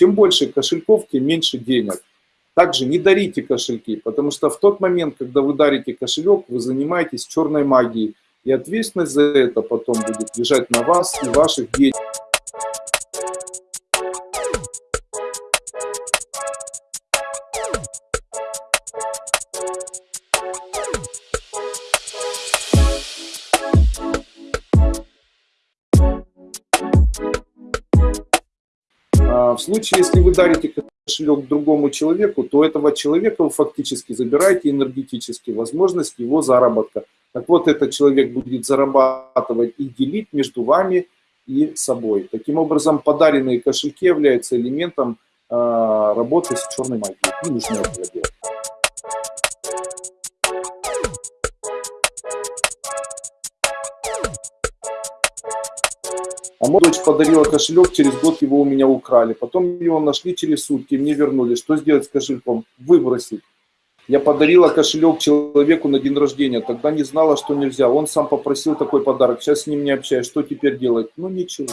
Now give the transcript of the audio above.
Чем больше кошельков, тем меньше денег. Также не дарите кошельки, потому что в тот момент, когда вы дарите кошелек, вы занимаетесь черной магией. И ответственность за это потом будет лежать на вас и ваших детей. В случае, если вы дарите кошелек другому человеку, то этого человека вы фактически забираете энергетически возможность его заработка. Так вот, этот человек будет зарабатывать и делить между вами и собой. Таким образом, подаренные кошельки являются элементом э, работы с черной магией. Не этого А моя дочь подарила кошелек, через год его у меня украли. Потом его нашли через сутки, мне вернули. Что сделать с кошельком? Выбросить. Я подарила кошелек человеку на день рождения, тогда не знала, что нельзя. Он сам попросил такой подарок, сейчас с ним не общаюсь. Что теперь делать? Ну ничего.